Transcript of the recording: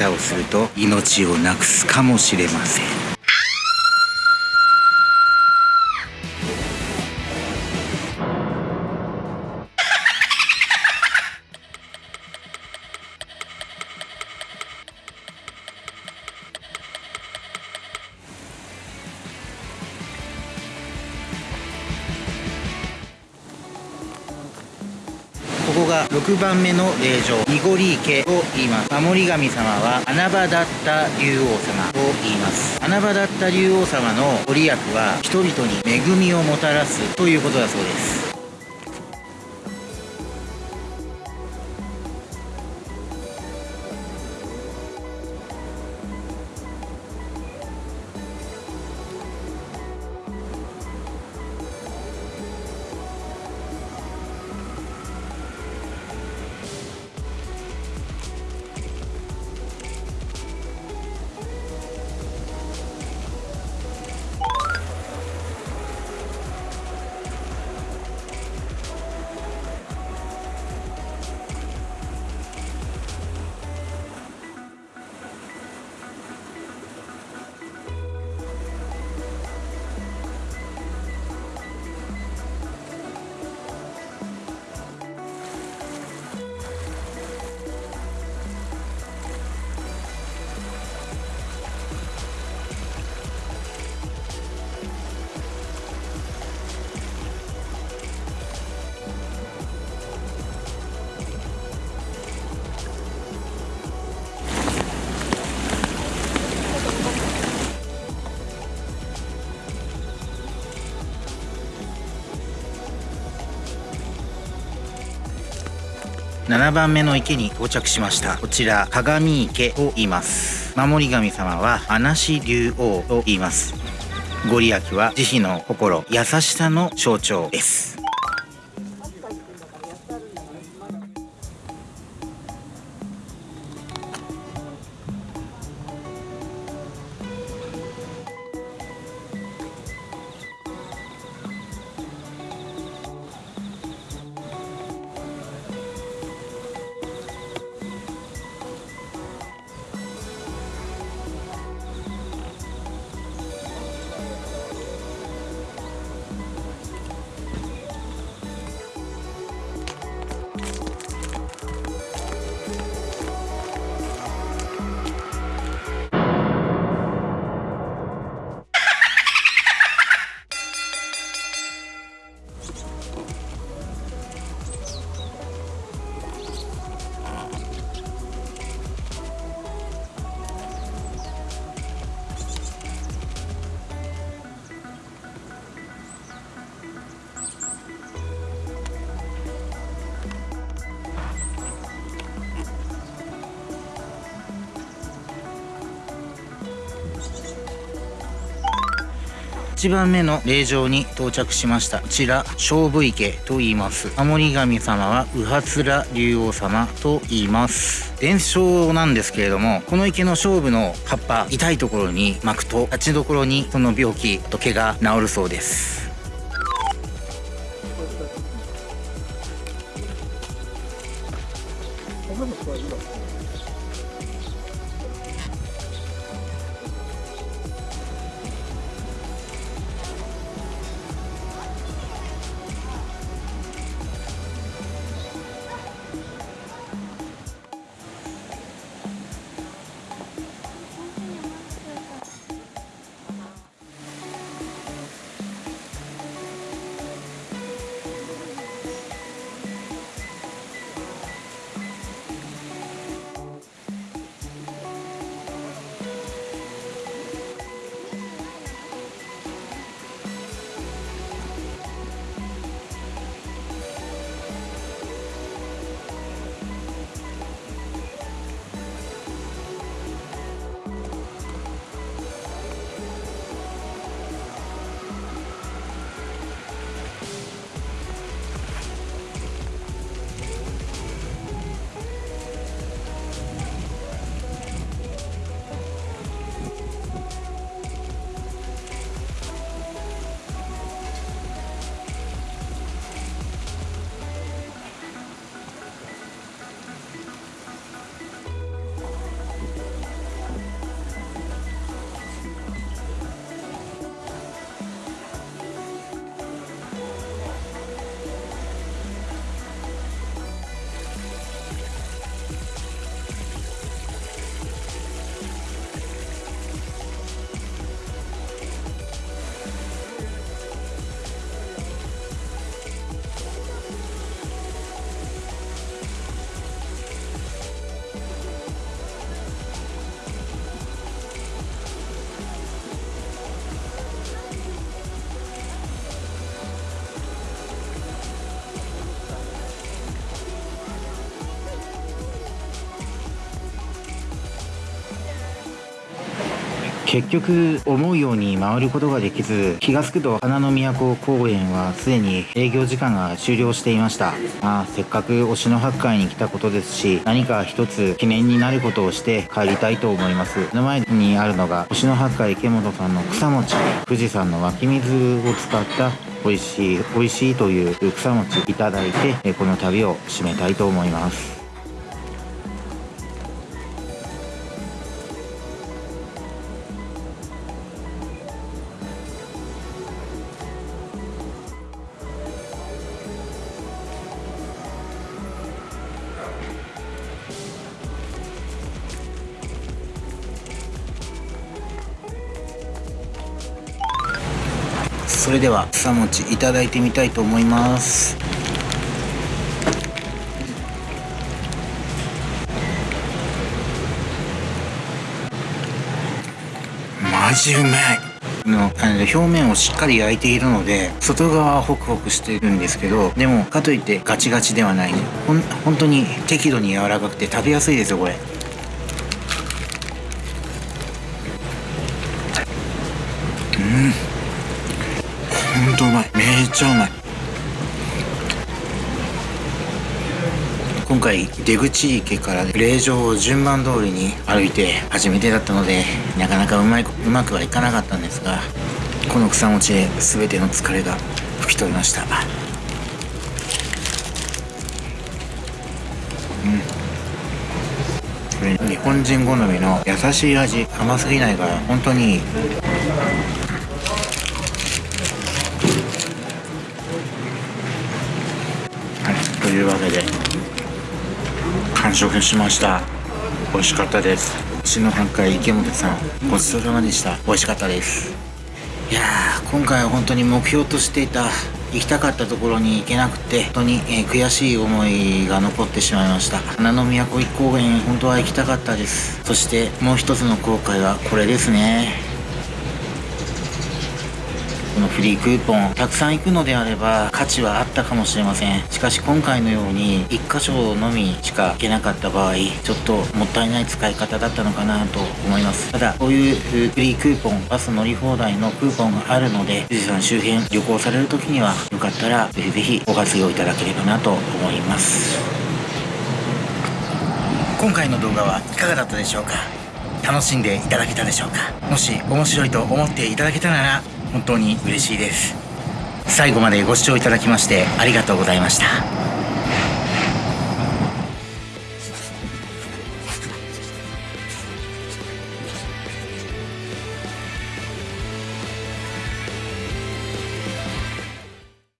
方をすると命をなくすかもしれません。ここが6番目の霊場濁り池と言います。守り神様は穴場だった竜王様と言います。穴場だった竜王様のご利益は人々に恵みをもたらすということだそうです。7番目の池に到着しました。こちら鏡池を言います。守り神様は穴師竜王と言います。ご利益は慈悲の心優しさの象徴です。1番目の霊場に到着しました。こちら勝負池と言います。守り神様は右発ら竜王様と言います。伝承なんですけれどもこの池の勝負の葉っぱ痛いところに巻くと立ちどころにその病気と毛が治るそうです。結局思うように回ることができず気が付くと花の都公園はすでに営業時間が終了していました。まあせっかく推しの八海に来たことですし何か一つ記念になることをして帰りたいと思います。目の前にあるのが星の八海池本さんの草餅。富士山の湧き水を使った美味しい美味しいという草餅いただいてこの旅を締めたいと思います。それでは草餅いただいてみたいと思います。マジうまいの表面をしっかり焼いているので外側はホクホクしてるんですけどでもかといってガチガチではない。ほん本当に適度に柔らかくて食べやすいですよこれ。っちゃうまい今回出口池から霊場を順番通りに歩いて初めてだったのでなかなかうまいうまくはいかなかったんですがこの草餅で全ての疲れが吹き飛びました。うん。これ日本人好みの優しい味甘すぎないから本当にいいというわけで完食しました。美味しかったです。篠半海池本さんごちそうさまでした。美味しかったです。いやー今回は本当に目標としていた行きたかったところに行けなくて本当に、えー、悔しい思いが残ってしまいました。花の都一高原本当は行きたかったです。そしてもう一つの後悔はこれですね。のフリークーポンたくさん行くのであれば価値はあったかもしれません。しかし今回のように1箇所のみしか行けなかった場合ちょっともったいない使い方だったのかなと思います。ただこういうフリークーポンバス乗り放題のクーポンがあるので富士山周辺旅行される時にはよかったらぜひぜひご活用いただければなと思います。今回の動画はいかがだったでしょうか？楽しんでいただけたでしょうか？もし面白いと思っていただけたなら本当に嬉しいです。最後までご視聴いただきましてありがとうございました。